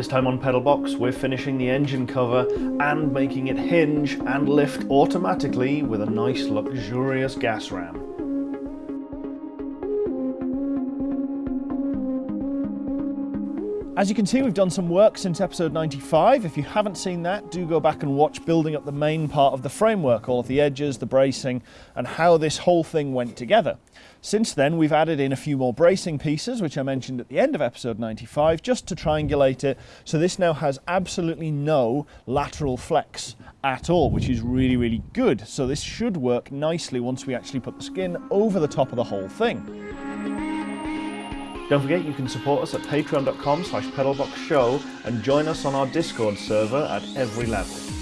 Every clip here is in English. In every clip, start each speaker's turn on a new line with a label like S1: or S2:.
S1: This time on Pedalbox, we're finishing the engine cover and making it hinge and lift automatically with a nice luxurious gas ram. As you can see, we've done some work since episode 95. If you haven't seen that, do go back and watch building up the main part of the framework, all of the edges, the bracing, and how this whole thing went together. Since then, we've added in a few more bracing pieces, which I mentioned at the end of episode 95, just to triangulate it. So this now has absolutely no lateral flex at all, which is really, really good. So this should work nicely once we actually put the skin over the top of the whole thing. Don't forget you can support us at patreon.com slash pedalboxshow and join us on our Discord server at every level.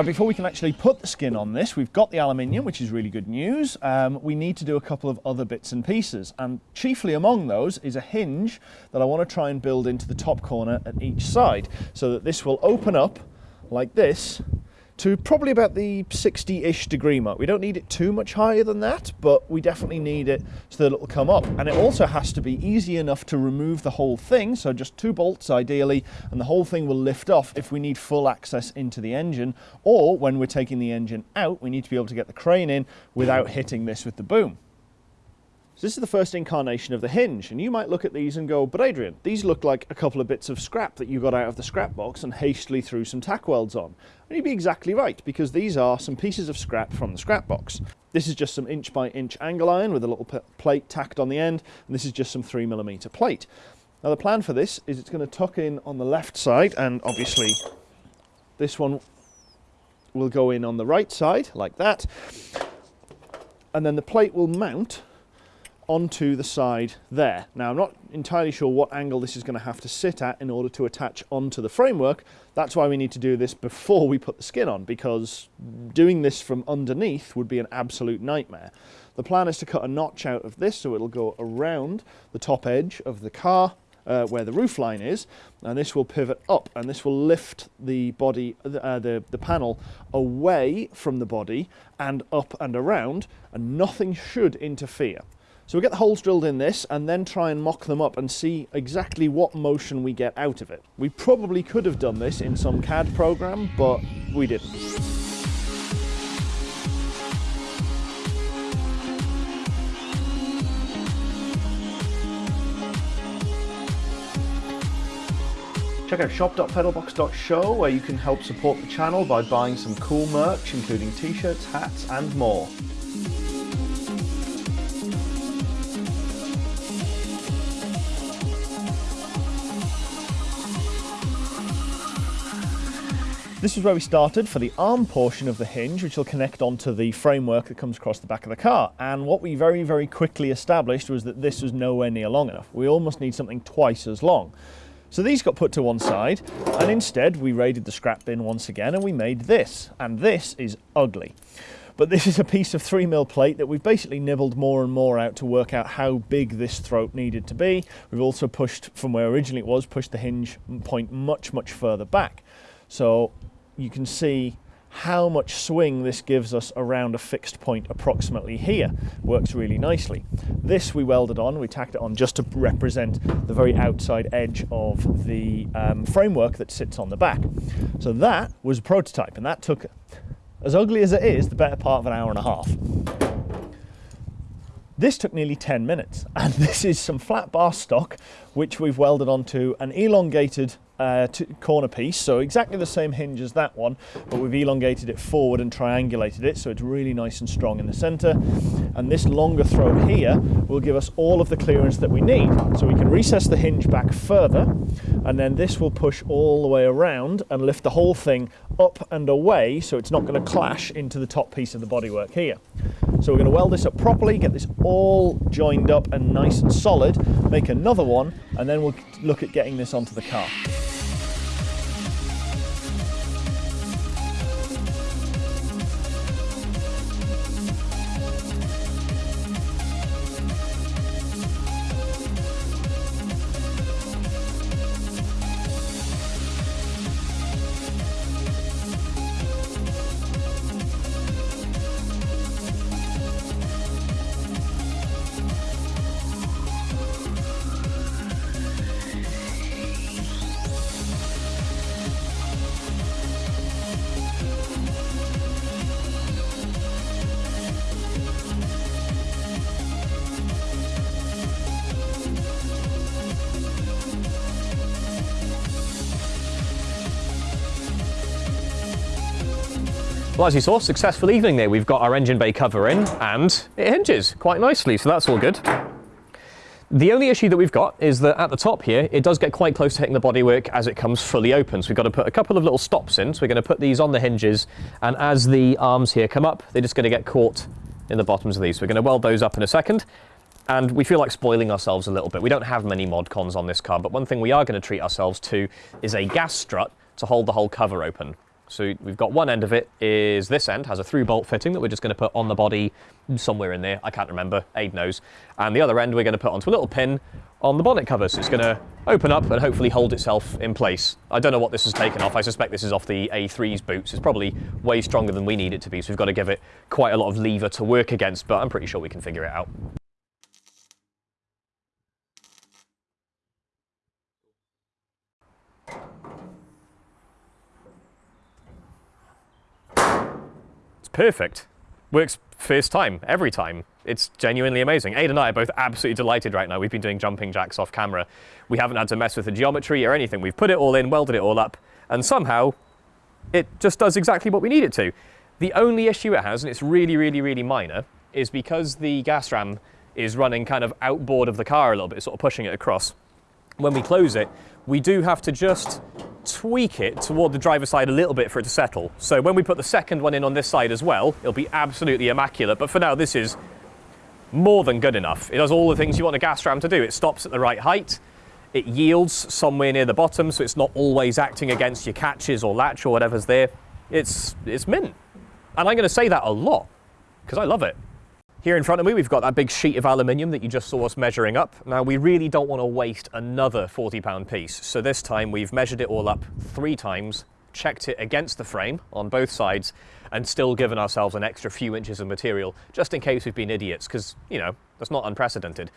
S1: Now before we can actually put the skin on this, we've got the aluminium, which is really good news. Um, we need to do a couple of other bits and pieces, and chiefly among those is a hinge that I want to try and build into the top corner at each side, so that this will open up like this, to probably about the 60-ish degree mark. We don't need it too much higher than that, but we definitely need it so that it'll come up. And it also has to be easy enough to remove the whole thing, so just two bolts ideally, and the whole thing will lift off if we need full access into the engine, or when we're taking the engine out, we need to be able to get the crane in without hitting this with the boom. So this is the first incarnation of the hinge, and you might look at these and go, but Adrian, these look like a couple of bits of scrap that you got out of the scrap box and hastily threw some tack welds on. And you'd be exactly right, because these are some pieces of scrap from the scrap box. This is just some inch by inch angle iron with a little plate tacked on the end, and this is just some three millimeter plate. Now the plan for this is it's going to tuck in on the left side, and obviously this one will go in on the right side, like that. And then the plate will mount onto the side there. Now I'm not entirely sure what angle this is going to have to sit at in order to attach onto the framework. That's why we need to do this before we put the skin on because doing this from underneath would be an absolute nightmare. The plan is to cut a notch out of this so it'll go around the top edge of the car uh, where the roof line is and this will pivot up and this will lift the body uh, the the panel away from the body and up and around and nothing should interfere so we get the holes drilled in this and then try and mock them up and see exactly what motion we get out of it. We probably could have done this in some CAD program, but we didn't. Check out shop.pedalbox.show where you can help support the channel by buying some cool merch including t-shirts, hats and more. This is where we started for the arm portion of the hinge, which will connect onto the framework that comes across the back of the car. And what we very, very quickly established was that this was nowhere near long enough. We almost need something twice as long. So these got put to one side, and instead we raided the scrap bin once again and we made this. And this is ugly. But this is a piece of 3mm plate that we've basically nibbled more and more out to work out how big this throat needed to be. We've also pushed, from where originally it was, pushed the hinge point much, much further back. So you can see how much swing this gives us around a fixed point approximately here. Works really nicely. This we welded on, we tacked it on just to represent the very outside edge of the um, framework that sits on the back. So that was a prototype and that took, as ugly as it is, the better part of an hour and a half. This took nearly 10 minutes and this is some flat bar stock which we've welded onto an elongated uh, corner piece, so exactly the same hinge as that one, but we've elongated it forward and triangulated it so it's really nice and strong in the center. And this longer throat here will give us all of the clearance that we need. So we can recess the hinge back further, and then this will push all the way around and lift the whole thing up and away so it's not going to clash into the top piece of the bodywork here. So we're going to weld this up properly, get this all joined up and nice and solid, make another one, and then we'll look at getting this onto the car.
S2: Well, as you saw, successful evening there. We've got our engine bay cover in and it hinges quite nicely, so that's all good. The only issue that we've got is that at the top here, it does get quite close to hitting the bodywork as it comes fully open. So we've got to put a couple of little stops in. So we're going to put these on the hinges, and as the arms here come up, they're just going to get caught in the bottoms of these. So we're going to weld those up in a second. And we feel like spoiling ourselves a little bit. We don't have many mod cons on this car, but one thing we are going to treat ourselves to is a gas strut to hold the whole cover open. So we've got one end of it is this end, has a through bolt fitting that we're just going to put on the body somewhere in there. I can't remember, Aid knows. And the other end we're going to put onto a little pin on the bonnet cover. So it's going to open up and hopefully hold itself in place. I don't know what this has taken off. I suspect this is off the A3's boots. It's probably way stronger than we need it to be. So we've got to give it quite a lot of lever to work against, but I'm pretty sure we can figure it out. Perfect. Works first time, every time. It's genuinely amazing. Aid and I are both absolutely delighted right now. We've been doing jumping jacks off camera. We haven't had to mess with the geometry or anything. We've put it all in, welded it all up, and somehow it just does exactly what we need it to. The only issue it has, and it's really, really, really minor, is because the gas ram is running kind of outboard of the car a little bit, sort of pushing it across. When we close it, we do have to just tweak it toward the driver's side a little bit for it to settle. So when we put the second one in on this side as well, it'll be absolutely immaculate. But for now, this is more than good enough. It does all the things you want a gas ram to do. It stops at the right height. It yields somewhere near the bottom, so it's not always acting against your catches or latch or whatever's there. It's, it's mint. And I'm going to say that a lot, because I love it. Here in front of me, we've got that big sheet of aluminium that you just saw us measuring up. Now, we really don't want to waste another 40 pound piece. So this time we've measured it all up three times, checked it against the frame on both sides, and still given ourselves an extra few inches of material, just in case we've been idiots, because, you know, that's not unprecedented.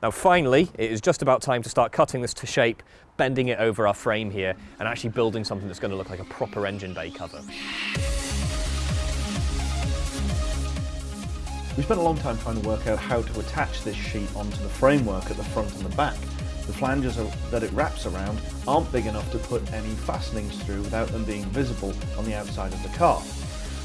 S2: Now finally, it is just about time to start cutting this to shape, bending it over our frame here, and actually building something that's going to look like a proper engine bay cover.
S1: We spent a long time trying to work out how to attach this sheet onto the framework at the front and the back. The flanges that it wraps around aren't big enough to put any fastenings through without them being visible on the outside of the car.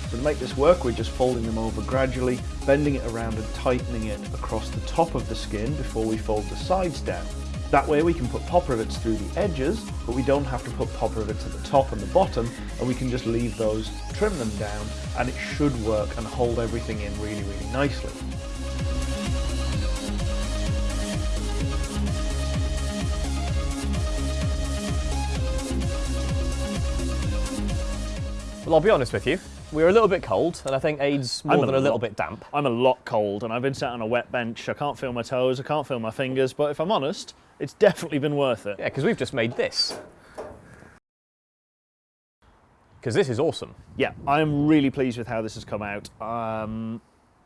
S1: So to make this work, we're just folding them over gradually, bending it around and tightening it across the top of the skin before we fold the sides down. That way we can put pop rivets through the edges, but we don't have to put pop rivets at the top and the bottom, and we can just leave those, trim them down, and it should work and hold everything in really, really nicely.
S2: Well, I'll be honest with you. We are a little bit cold, and I think Aid's more I'm than a, a little bit damp.
S1: I'm a lot cold, and I've been sat on a wet bench. I can't feel my toes, I can't feel my fingers, but if I'm honest, it's definitely been worth it.
S2: Yeah, because we've just made this. Because this is awesome.
S1: Yeah, I'm really pleased with how this has come out. Um,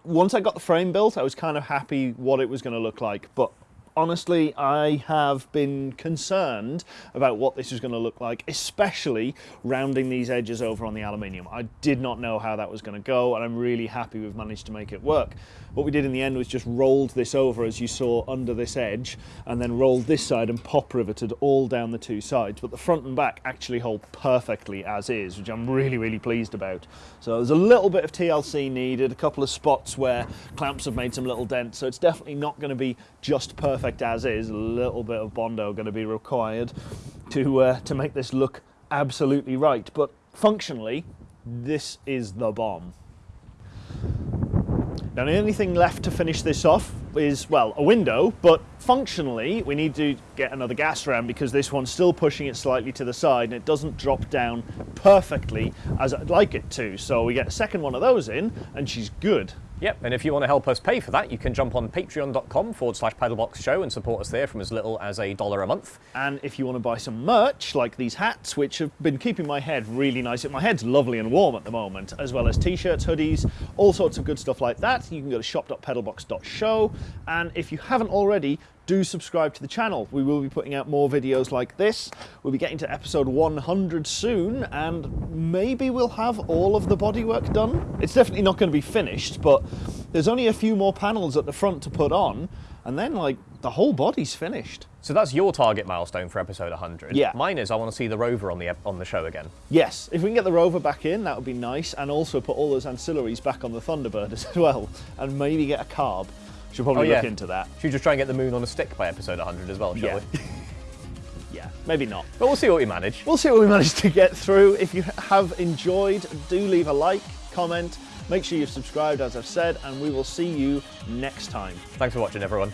S1: once I got the frame built, I was kind of happy what it was going to look like, but honestly, I have been concerned about what this is going to look like, especially rounding these edges over on the aluminium. I did not know how that was going to go, and I'm really happy we've managed to make it work. What we did in the end was just rolled this over, as you saw, under this edge, and then rolled this side and pop riveted all down the two sides. But the front and back actually hold perfectly as is, which I'm really, really pleased about. So there's a little bit of TLC needed, a couple of spots where clamps have made some little dents, so it's definitely not going to be just perfect as is. A little bit of Bondo going to be required to, uh, to make this look absolutely right. But functionally, this is the bomb. Now the only thing left to finish this off is, well, a window, but functionally we need to get another gas ram because this one's still pushing it slightly to the side and it doesn't drop down perfectly as I'd like it to. So we get a second one of those in and she's good.
S2: Yep, and if you want to help us pay for that, you can jump on patreon.com forward slash pedalbox show and support us there from as little as a dollar a month.
S1: And if you want to buy some merch, like these hats, which have been keeping my head really nice, my head's lovely and warm at the moment, as well as t-shirts, hoodies, all sorts of good stuff like that, you can go to shop.pedalbox.show. And if you haven't already, do subscribe to the channel. We will be putting out more videos like this. We'll be getting to episode 100 soon, and maybe we'll have all of the bodywork done. It's definitely not going to be finished, but there's only a few more panels at the front to put on, and then like the whole body's finished.
S2: So that's your target milestone for episode 100.
S1: Yeah.
S2: Mine is I want to see the rover on the on the show again.
S1: Yes, if we can get the rover back in, that would be nice, and also put all those ancillaries back on the Thunderbird as well, and maybe get a carb. Should probably
S2: Oh, yeah.
S1: look into that.
S2: Should we just try and get the moon on a stick by episode 100 as well, shall
S1: Yeah.
S2: we?
S1: Yeah, maybe not.
S2: But we'll see what we manage.
S1: We'll see what we managed to get through. If you have enjoyed, do leave a like, comment, make sure you've subscribed, as I've said, and we will see you next time.
S2: Thanks for watching, everyone.